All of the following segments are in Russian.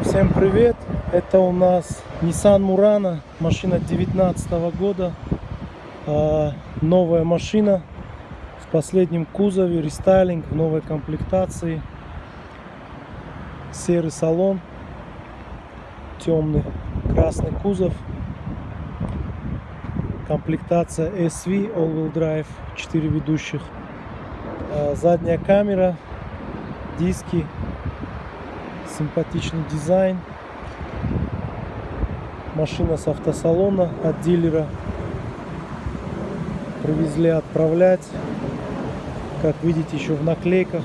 Всем привет! Это у нас Nissan Murano, машина 19 года. А, новая машина в последнем кузове, рестайлинг в новой комплектации. Серый салон, темный красный кузов. Комплектация SV All-Wheel Drive, 4 ведущих. А, задняя камера, диски, симпатичный дизайн. Машина с автосалона от дилера. Привезли отправлять. Как видите, еще в наклейках.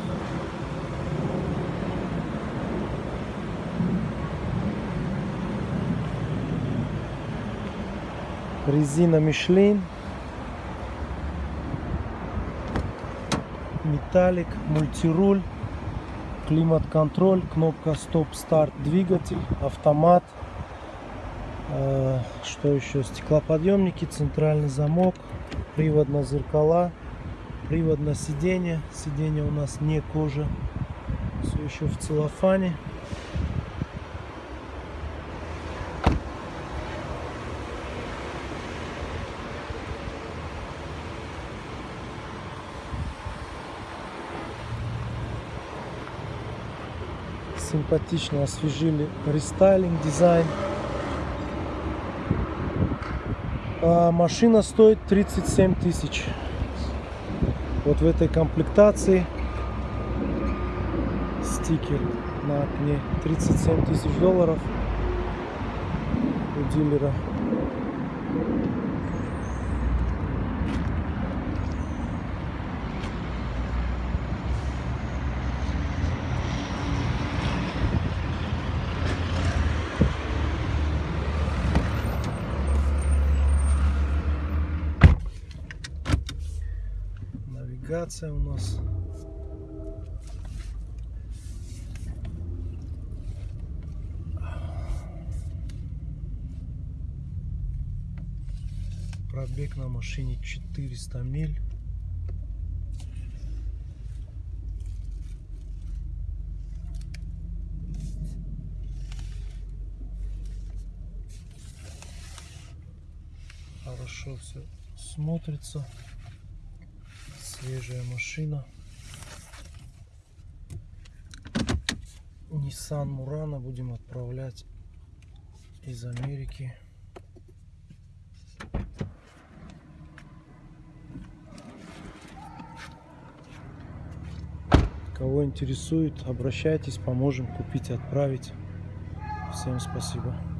Резина Мишлин. Металлик, мультируль климат-контроль, кнопка стоп-старт двигатель, автомат, э, что еще, стеклоподъемники, центральный замок, привод на зеркала, привод на сиденье, сиденье у нас не кожа, все еще в целлофане. Симпатично освежили рестайлинг, дизайн. А машина стоит 37 тысяч. Вот в этой комплектации стикер на окне 37 тысяч долларов у дилера. Навигация у нас. Пробег на машине 400 миль. Хорошо все смотрится свежая машина. Nissan Murano будем отправлять из Америки. Кого интересует, обращайтесь, поможем купить, отправить. Всем спасибо.